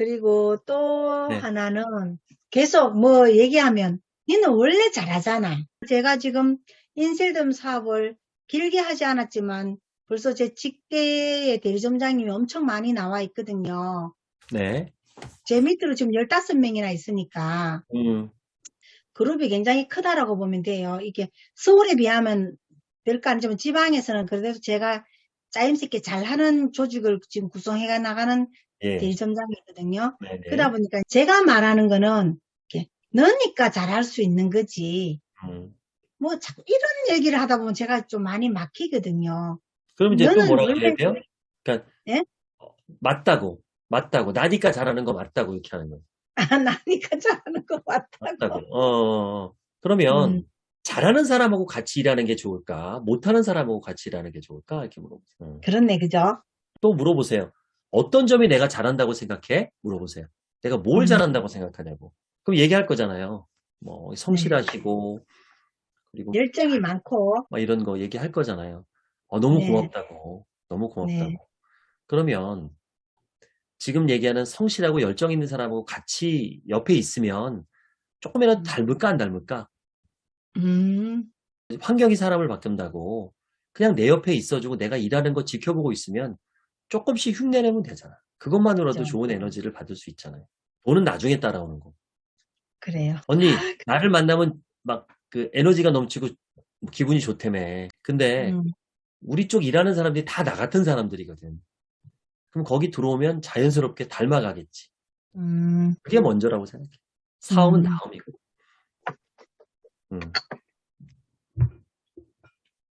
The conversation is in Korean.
그리고 또 네. 하나는 계속 뭐 얘기하면 니는 원래 잘하잖아. 제가 지금 인셀덤 사업을 길게 하지 않았지만 벌써 제 직계의 대리점장님이 엄청 많이 나와 있거든요. 네. 제 밑으로 지금 15명이나 있으니까 음, 그룹이 굉장히 크다라고 보면 돼요. 이게 서울에 비하면 별거 아니지만 지방에서는 그래도 제가 짜임새 있게 잘하는 조직을 지금 구성해 나가는 예. 대리점장이거든요. 네네. 그러다 보니까 제가 말하는 거는 이렇게 너니까 잘할 수 있는 거지. 음. 뭐 자꾸 이런 얘기를 하다 보면 제가 좀 많이 막히거든요. 그럼 이제 또 뭐라고 해야 돼요? 그러니까 예? 어, 맞다고, 맞다고, 나니까 잘하는 거 맞다고 이렇게 하는 거예요. 아, 나니까 잘하는 것 같다고. 맞다고. 어, 어, 어. 그러면 음. 잘하는 사람하고 같이 일하는 게 좋을까? 못하는 사람하고 같이 일하는 게 좋을까? 이렇게 물어보세요. 음. 그렇네, 그죠? 또 물어보세요. 어떤 점이 내가 잘한다고 생각해? 물어보세요. 내가 뭘 음. 잘한다고 생각하냐고. 그럼 얘기할 거잖아요. 뭐 성실하시고 그리고 열정이 많고, 막 이런 거 얘기할 거잖아요. 어, 너무 네. 고맙다고. 너무 고맙다고. 네. 그러면 지금 얘기하는 성실하고 열정 있는 사람하고 같이 옆에 있으면 조금이라도 음. 닮을까 안 닮을까? 음, 환경이 사람을 바꾼다고 그냥 내 옆에 있어주고 내가 일하는 거 지켜보고 있으면 조금씩 흉내내면 되잖아. 그것만으로도 그렇죠. 좋은 에너지를 받을 수 있잖아요. 돈은 나중에 따라오는 거. 그래요. 언니 나를 만나면 막 그 에너지가 넘치고 기분이 좋다며. 근데 음, 우리 쪽 일하는 사람들이 다 나 같은 사람들이거든. 그럼 거기 들어오면 자연스럽게 닮아가겠지. 음, 그게 먼저라고 생각해. 사업은 음. 다음이고. 음.